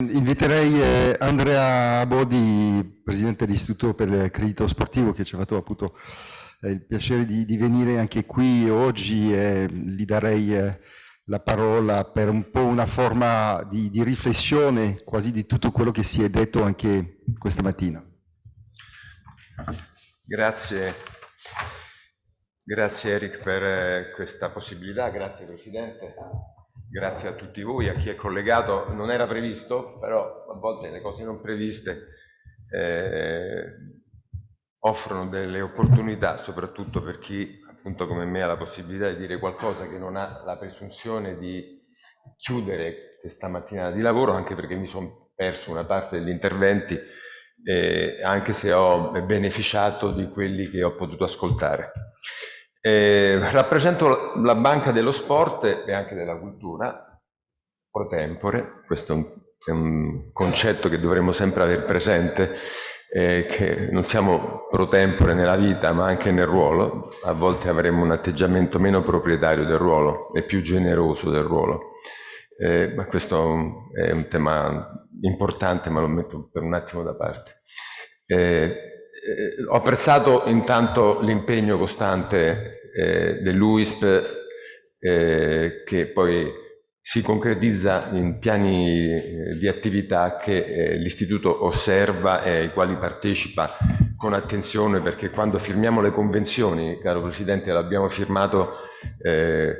Inviterei eh, Andrea Bodi, presidente dell'Istituto per il Credito Sportivo, che ci ha fatto appunto eh, il piacere di, di, venire anche qui oggi e gli darei eh, la parola per un po' una forma di, di, riflessione quasi di tutto quello che si è detto anche questa mattina. Grazie, grazie Eric per questa possibilità, grazie Presidente. Grazie a tutti voi, a chi è collegato. Non era previsto, però a volte le cose non previste eh, offrono delle opportunità, soprattutto per chi appunto come me ha la possibilità di dire qualcosa che non ha la presunzione di chiudere questa mattina di lavoro, anche perché mi sono perso una parte degli interventi, eh, anche se ho beneficiato di quelli che ho potuto ascoltare. Eh, rappresento la Banca dello Sport e anche della Cultura, pro tempore, questo è un, è un concetto che dovremmo sempre avere presente, eh, che non siamo pro tempore nella vita ma anche nel ruolo, a volte avremo un atteggiamento meno proprietario del ruolo e più generoso del ruolo. Eh, ma questo è un tema importante ma lo metto per un attimo da parte. Eh, ho apprezzato intanto l'impegno costante eh, dell'UISP eh, che poi si concretizza in piani eh, di attività che eh, l'istituto osserva e ai quali partecipa con attenzione perché quando firmiamo le convenzioni, caro Presidente, l'abbiamo firmato eh, eh,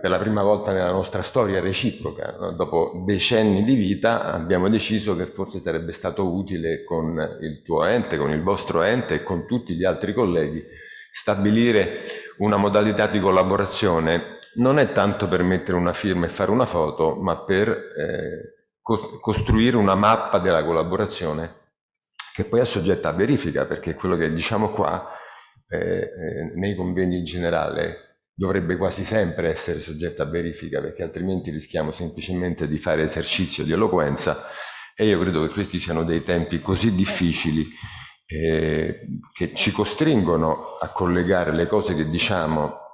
per la prima volta nella nostra storia reciproca, dopo decenni di vita abbiamo deciso che forse sarebbe stato utile con il tuo ente, con il vostro ente e con tutti gli altri colleghi stabilire una modalità di collaborazione non è tanto per mettere una firma e fare una foto, ma per eh, co costruire una mappa della collaborazione che poi è soggetta a verifica, perché quello che diciamo qua eh, eh, nei convegni in generale dovrebbe quasi sempre essere soggetta a verifica, perché altrimenti rischiamo semplicemente di fare esercizio di eloquenza e io credo che questi siano dei tempi così difficili eh, che ci costringono a collegare le cose che diciamo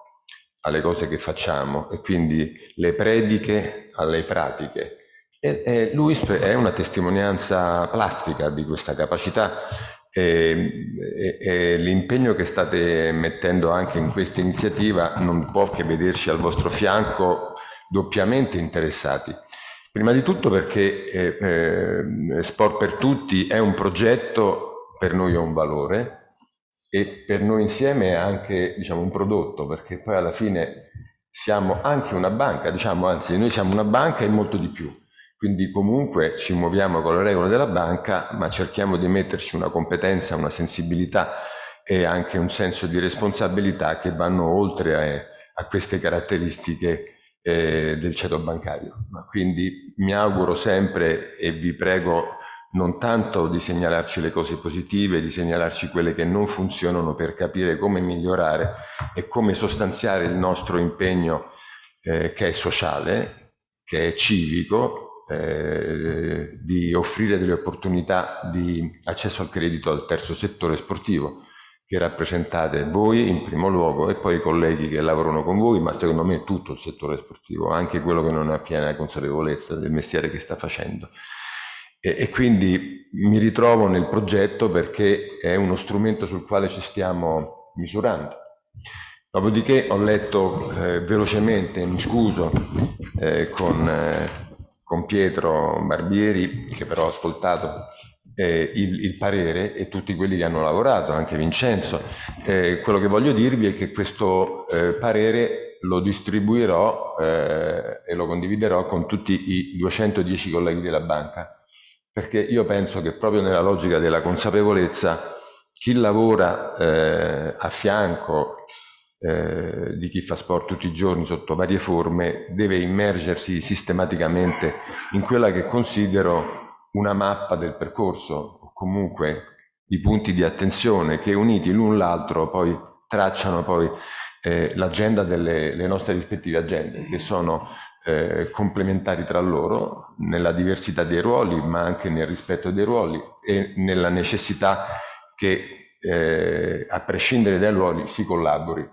alle cose che facciamo e quindi le prediche alle pratiche. E, e l'UISP è una testimonianza plastica di questa capacità e, e, e l'impegno che state mettendo anche in questa iniziativa non può che vederci al vostro fianco doppiamente interessati. Prima di tutto perché eh, eh, Sport per Tutti è un progetto, per noi è un valore, e per noi insieme è anche diciamo, un prodotto, perché poi alla fine siamo anche una banca, diciamo, anzi noi siamo una banca e molto di più. Quindi comunque ci muoviamo con le regole della banca, ma cerchiamo di metterci una competenza, una sensibilità e anche un senso di responsabilità che vanno oltre a, a queste caratteristiche eh, del ceto bancario. Quindi mi auguro sempre e vi prego non tanto di segnalarci le cose positive, di segnalarci quelle che non funzionano per capire come migliorare e come sostanziare il nostro impegno eh, che è sociale, che è civico, eh, di offrire delle opportunità di accesso al credito al terzo settore sportivo che rappresentate voi in primo luogo e poi i colleghi che lavorano con voi, ma secondo me tutto il settore sportivo, anche quello che non ha piena consapevolezza del mestiere che sta facendo. E, e, quindi mi ritrovo nel progetto perché è uno strumento sul quale ci stiamo misurando. Dopodiché ho letto eh, velocemente, mi scuso, eh, con, eh, con, Pietro Barbieri, che però ho ascoltato eh, il, il, parere e tutti quelli che hanno lavorato, anche Vincenzo. Eh, quello che voglio dirvi è che questo eh, parere lo distribuirò e lo condividerò con tutti i 210 colleghi della banca perché io penso che proprio nella logica della consapevolezza chi lavora eh, a fianco eh, di chi fa sport tutti i giorni sotto varie forme deve immergersi sistematicamente in quella che considero una mappa del percorso o comunque i punti di attenzione che uniti l'un l'altro poi tracciano poi eh, l'agenda delle nostre rispettive agende che sono eh, complementari tra loro nella diversità dei ruoli, ma anche nel rispetto dei ruoli e nella necessità che eh, a prescindere dai ruoli si collabori.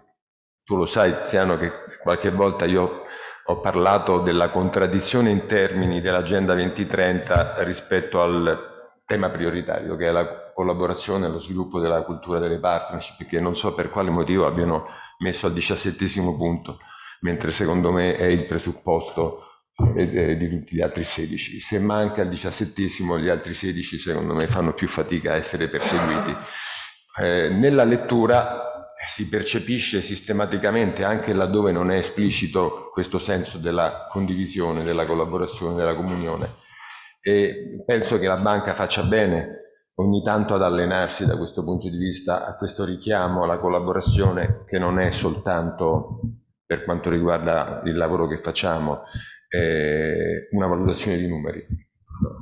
Tu lo sai Tiziano che qualche volta io ho parlato della contraddizione in termini dell'Agenda 2030 rispetto al tema prioritario che è la collaborazione e lo sviluppo della cultura delle partnership che non so per quale motivo abbiano messo al diciassettesimo punto, mentre secondo me è il presupposto eh, di tutti gli altri 16. Se manca il diciassettesimo, gli altri 16 secondo me fanno più fatica a essere perseguiti. Eh, nella lettura si percepisce sistematicamente, anche laddove non è esplicito, questo senso della condivisione, della collaborazione, della comunione. E penso che la banca faccia bene ogni tanto ad allenarsi da questo punto di vista a questo richiamo alla collaborazione che non è soltanto per quanto riguarda il lavoro che facciamo eh, una valutazione di numeri,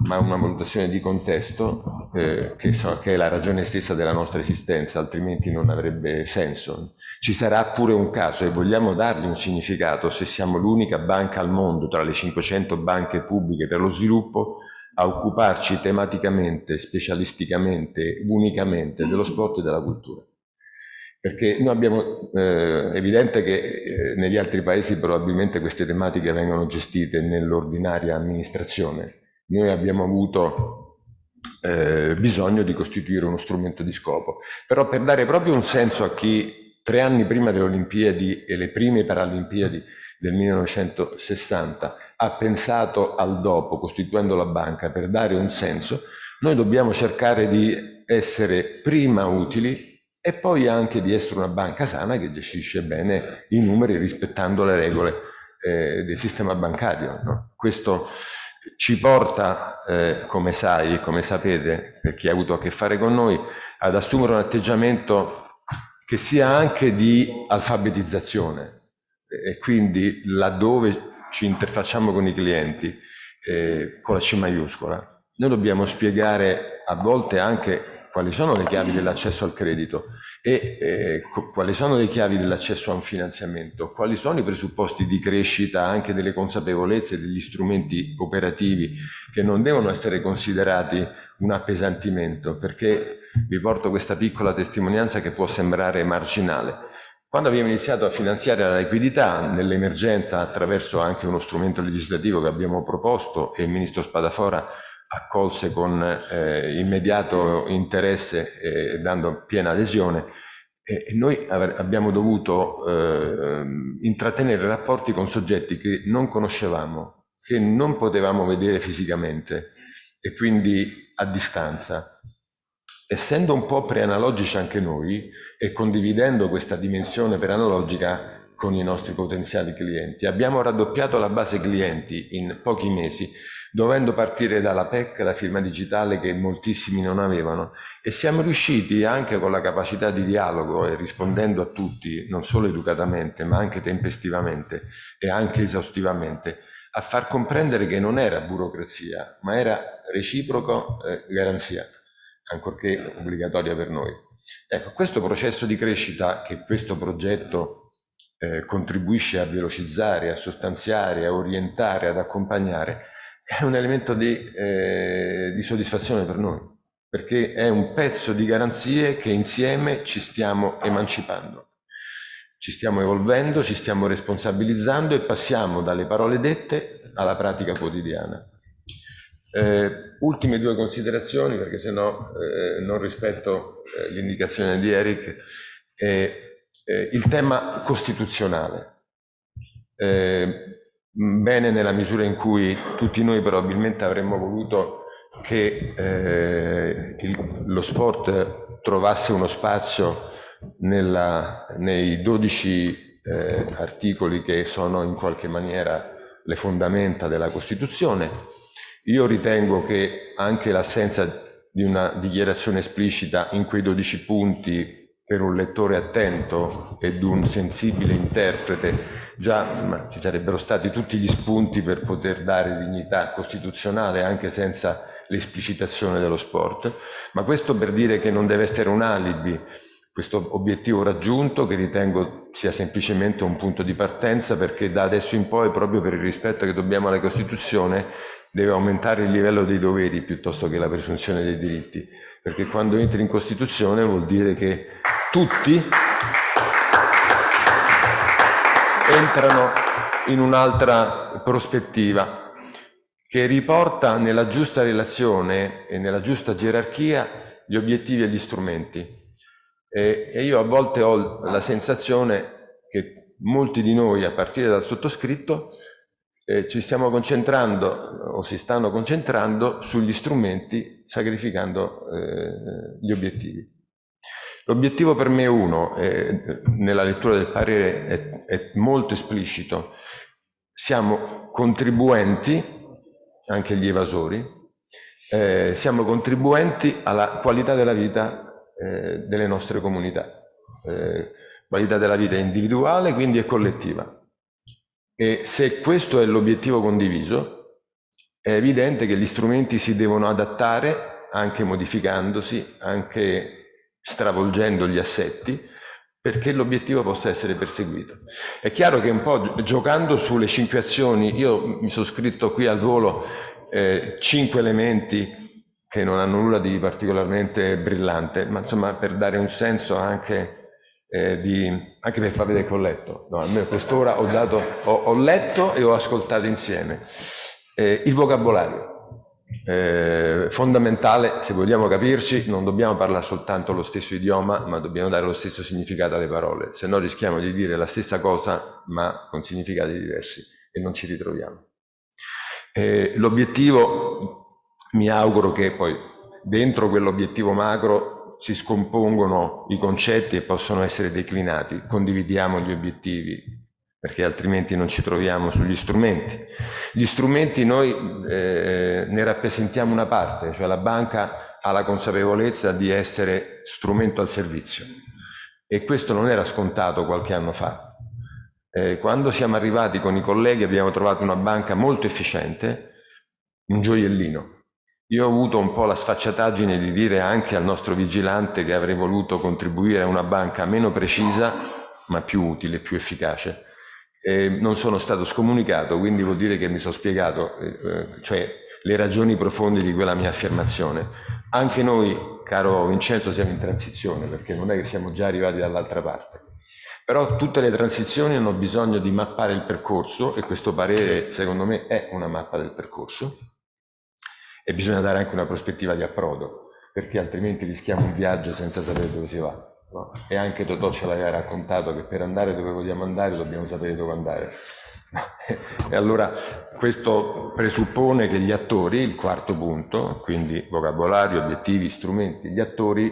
ma una valutazione di contesto eh, che, so, che, è la ragione stessa della nostra esistenza, altrimenti non avrebbe senso. Ci sarà pure un caso e vogliamo dargli un significato se siamo l'unica banca al mondo tra le 500 banche pubbliche per lo sviluppo a occuparci tematicamente, specialisticamente, unicamente dello sport e della cultura. Perché noi abbiamo, eh, evidente che eh, negli altri paesi probabilmente queste tematiche vengono gestite nell'ordinaria amministrazione. Noi abbiamo avuto eh, bisogno di costituire uno strumento di scopo. Però per dare proprio un senso a chi tre anni prima delle Olimpiadi e le prime Paralimpiadi del 1960 ha pensato al dopo, costituendo la banca, per dare un senso, noi dobbiamo cercare di essere prima utili e poi anche di essere una banca sana che gestisce bene i numeri rispettando le regole eh, del sistema bancario. No? Questo ci porta, eh, come sai e come sapete, per chi ha avuto a che fare con noi, ad assumere un atteggiamento che sia anche di alfabetizzazione e quindi laddove ci interfacciamo con i clienti eh, con la C maiuscola, noi dobbiamo spiegare a volte anche quali sono le chiavi dell'accesso al credito e eh, quali sono le chiavi dell'accesso a un finanziamento, quali sono i presupposti di crescita anche delle consapevolezze degli strumenti operativi che non devono essere considerati un appesantimento, perché vi porto questa piccola testimonianza che può sembrare marginale. Quando abbiamo iniziato a finanziare la liquidità nell'emergenza attraverso anche uno strumento legislativo che abbiamo proposto e il Ministro Spadafora accolse con eh, immediato interesse e dando piena adesione e noi abbiamo dovuto eh, intrattenere rapporti con soggetti che non conoscevamo, che non potevamo vedere fisicamente e quindi a distanza. Essendo un po' preanalogici anche noi e condividendo questa dimensione preanalogica con i nostri potenziali clienti, abbiamo raddoppiato la base clienti in pochi mesi dovendo partire dalla PEC, la firma digitale che moltissimi non avevano e siamo riusciti anche con la capacità di dialogo e rispondendo a tutti, non solo educatamente ma anche tempestivamente e anche esaustivamente, a far comprendere che non era burocrazia ma era reciproco eh, garanzia, ancorché obbligatoria per noi. Ecco, questo processo di crescita che questo progetto eh, contribuisce a velocizzare, a sostanziare, a orientare, ad accompagnare, è un elemento di, eh, di soddisfazione per noi, perché è un pezzo di garanzie che insieme ci stiamo emancipando. Ci stiamo evolvendo, ci stiamo responsabilizzando e passiamo dalle parole dette alla pratica quotidiana. Eh, ultime due considerazioni, perché se no eh, non rispetto eh, l'indicazione di Eric. Eh, eh, il tema costituzionale. Bene nella misura in cui tutti noi probabilmente avremmo voluto che eh, il, lo sport trovasse uno spazio nella, nei 12 eh, articoli che sono in qualche maniera le fondamenta della Costituzione. Io ritengo che anche l'assenza di una dichiarazione esplicita in quei 12 punti per un lettore attento ed un sensibile interprete già insomma, ci sarebbero stati tutti gli spunti per poter dare dignità costituzionale anche senza l'esplicitazione dello sport, ma questo per dire che non deve essere un alibi questo obiettivo raggiunto che ritengo sia semplicemente un punto di partenza perché da adesso in poi proprio per il rispetto che dobbiamo alla Costituzione deve aumentare il livello dei doveri piuttosto che la presunzione dei diritti. Perché quando entri in Costituzione vuol dire che tutti entrano in un'altra prospettiva che riporta nella giusta relazione e nella giusta gerarchia gli obiettivi e gli strumenti. E, e io a volte ho la sensazione che molti di noi, a partire dal sottoscritto, eh, ci stiamo concentrando o si stanno concentrando sugli strumenti sacrificando eh, gli obiettivi. L'obiettivo per me è uno, eh, nella lettura del parere è, è molto esplicito, siamo contribuenti, anche gli evasori, eh, siamo contribuenti alla qualità della vita eh, delle nostre comunità, eh, qualità della vita individuale quindi e collettiva. E se questo è l'obiettivo condiviso, è evidente che gli strumenti si devono adattare, anche modificandosi, anche stravolgendo gli assetti, perché l'obiettivo possa essere perseguito. È chiaro che un po' giocando sulle cinque azioni, io mi sono scritto qui al volo eh, cinque elementi che non hanno nulla di particolarmente brillante, ma insomma per dare un senso anche eh, di, anche per far vedere che ho letto, no, almeno quest'ora ho, dato, ho, ho, letto e ho ascoltato insieme. Eh, il vocabolario, eh, fondamentale, se vogliamo capirci, non dobbiamo parlare soltanto lo stesso idioma, ma dobbiamo dare lo stesso significato alle parole, se no rischiamo di dire la stessa cosa ma con significati diversi e non ci ritroviamo. Eh, l'obiettivo, mi auguro che poi dentro quell'obiettivo macro si scompongono i concetti e possono essere declinati, condividiamo gli obiettivi, perché altrimenti non ci troviamo sugli strumenti. Gli strumenti noi eh, ne rappresentiamo una parte, cioè la banca ha la consapevolezza di essere strumento al servizio e questo non era scontato qualche anno fa. Eh, quando siamo arrivati con i colleghi abbiamo trovato una banca molto efficiente, un gioiellino, io ho avuto un po' la sfacciataggine di dire anche al nostro vigilante che avrei voluto contribuire a una banca meno precisa, ma più utile, più efficace. E non sono stato scomunicato, quindi vuol dire che mi sono spiegato, eh, cioè le ragioni profonde di quella mia affermazione. Anche noi, caro Vincenzo, siamo in transizione, perché non è che siamo già arrivati dall'altra parte. Però tutte le transizioni hanno bisogno di mappare il percorso e questo parere, secondo me, è una mappa del percorso e bisogna dare anche una prospettiva di approdo, perché altrimenti rischiamo un viaggio senza sapere dove si va. No? E anche Totò ce l'aveva raccontato che per andare dove vogliamo andare dobbiamo sapere dove andare. e allora questo presuppone che gli attori, il quarto punto, quindi vocabolario, obiettivi, strumenti, gli attori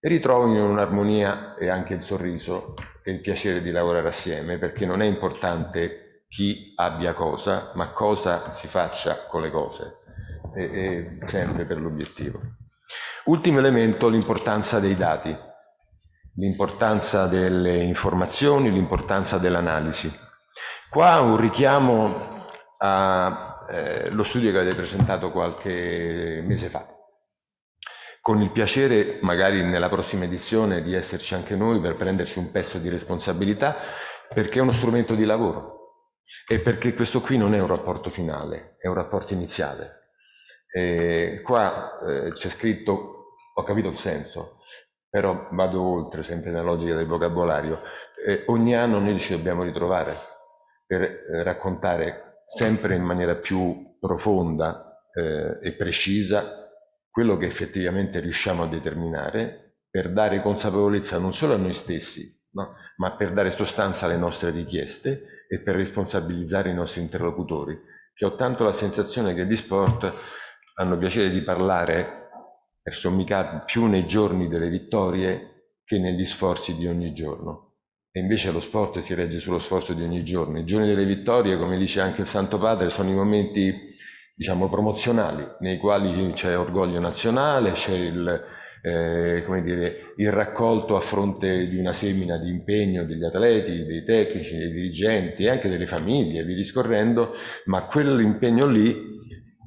ritrovino un'armonia e anche il sorriso e il piacere di lavorare assieme, perché non è importante chi abbia cosa, ma cosa si faccia con le cose e, e sempre per l'obiettivo. Ultimo elemento, l'importanza dei dati, l'importanza delle informazioni, l'importanza dell'analisi. Qua un richiamo allo eh, studio che avete presentato qualche mese fa. Con il piacere, magari nella prossima edizione, di esserci anche noi per prenderci un pezzo di responsabilità, perché è uno strumento di lavoro e perché questo qui non è un rapporto finale, è un rapporto iniziale. E qua eh, c'è scritto, ho capito il senso, però vado oltre, sempre nella logica del vocabolario. Eh, ogni anno noi ci dobbiamo ritrovare per eh, raccontare sempre in maniera più profonda eh, e precisa quello che effettivamente riusciamo a determinare per dare consapevolezza non solo a noi stessi, no? ma per dare sostanza alle nostre richieste e per responsabilizzare i nostri interlocutori, che ho tanto la sensazione che di sport hanno piacere di parlare per sommi capi più nei giorni delle vittorie che negli sforzi di ogni giorno. E invece lo sport si regge sullo sforzo di ogni giorno. I giorni delle vittorie, come dice anche il Santo Padre, sono i momenti, diciamo, promozionali, nei quali c'è orgoglio nazionale, c'è il, eh, dire, il raccolto a fronte di una semina di impegno degli atleti, dei tecnici, dei dirigenti e anche delle famiglie, vi discorrendo, ma quell'impegno lì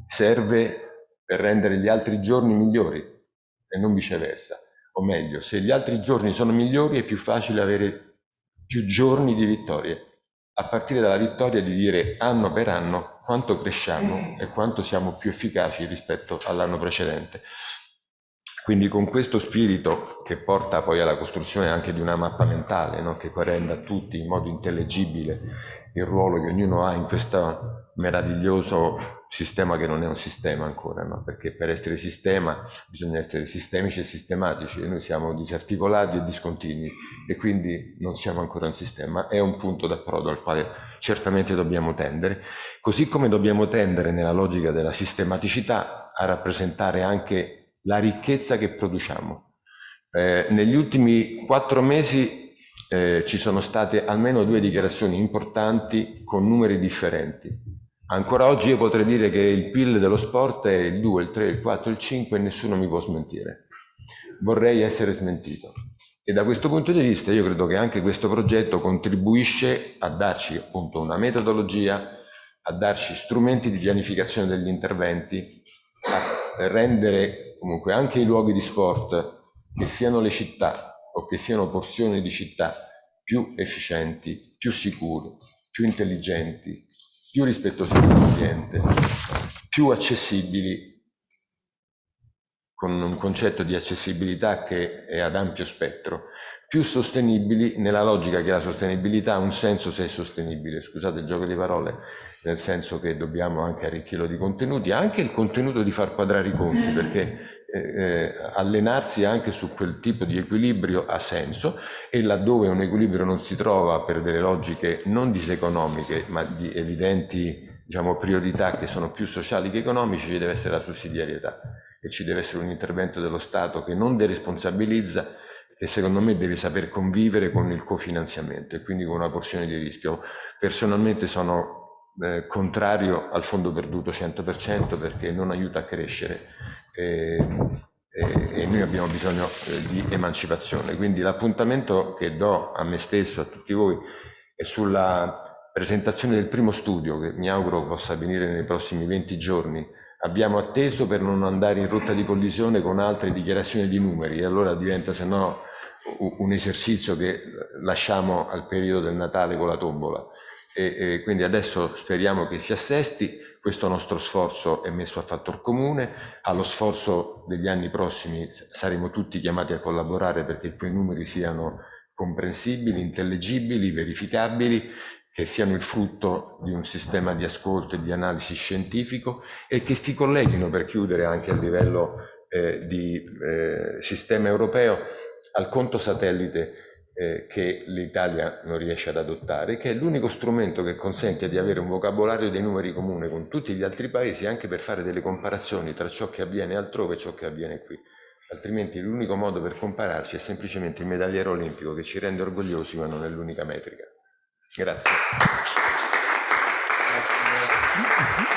serve per rendere gli altri giorni migliori e non viceversa. O meglio, se gli altri giorni sono migliori è più facile avere più giorni di vittorie. A partire dalla vittoria di dire anno per anno quanto cresciamo e quanto siamo più efficaci rispetto all'anno precedente. Quindi con questo spirito che porta poi alla costruzione anche di una mappa mentale, no? che renda a tutti in modo intellegibile il ruolo che ognuno ha in questo meraviglioso sistema che non è un sistema ancora, no? perché per essere sistema bisogna essere sistemici e sistematici e noi siamo disarticolati e discontinui e quindi non siamo ancora un sistema, è un punto d'approdo al quale certamente dobbiamo tendere, così come dobbiamo tendere nella logica della sistematicità a rappresentare anche la ricchezza che produciamo. Eh, negli ultimi quattro mesi eh, ci sono state almeno due dichiarazioni importanti con numeri differenti. Ancora oggi io potrei dire che il PIL dello sport è il 2, il 3, il 4, il 5 e nessuno mi può smentire. Vorrei essere smentito. E da questo punto di vista io credo che anche questo progetto contribuisce a darci appunto una metodologia, a darci strumenti di pianificazione degli interventi, a rendere comunque anche i luoghi di sport, che siano le città, o che siano porzioni di città più efficienti, più sicure, più intelligenti, più rispettose dell'ambiente, più accessibili, con un concetto di accessibilità che è ad ampio spettro, più sostenibili nella logica che la sostenibilità ha un senso se è sostenibile, scusate il gioco di parole, nel senso che dobbiamo anche arricchirlo di contenuti, anche il contenuto di far quadrare i conti, perché eh, eh, allenarsi anche su quel tipo di equilibrio ha senso e laddove un equilibrio non si trova per delle logiche non diseconomiche ma di evidenti diciamo, priorità che sono più sociali che economici ci deve essere la sussidiarietà e ci deve essere un intervento dello Stato che non deresponsabilizza che secondo me deve saper convivere con il cofinanziamento e quindi con una porzione di rischio. Personalmente sono eh, contrario al fondo perduto 100% perché non aiuta a crescere e, e, e noi abbiamo bisogno eh, di emancipazione. Quindi l'appuntamento che do a me stesso, a tutti voi, è sulla presentazione del primo studio, che mi auguro possa avvenire nei prossimi 20 giorni. Abbiamo atteso per non andare in rotta di collisione con altre dichiarazioni di numeri, e allora diventa se no un esercizio che lasciamo al periodo del Natale con la tombola. E, e quindi adesso speriamo che si assesti questo nostro sforzo è messo a fattor comune, allo sforzo degli anni prossimi saremo tutti chiamati a collaborare perché quei numeri siano comprensibili, intellegibili, verificabili, che siano il frutto di un sistema di ascolto e di analisi scientifico e che si colleghino per chiudere anche a livello eh, di eh, sistema europeo al conto satellite eh, che l'Italia non riesce ad adottare, che è l'unico strumento che consente di avere un vocabolario dei numeri comune con tutti gli altri paesi, anche per fare delle comparazioni tra ciò che avviene altrove e ciò che avviene qui. Altrimenti l'unico modo per compararci è semplicemente il medagliere olimpico che ci rende orgogliosi, ma non è l'unica metrica. Grazie.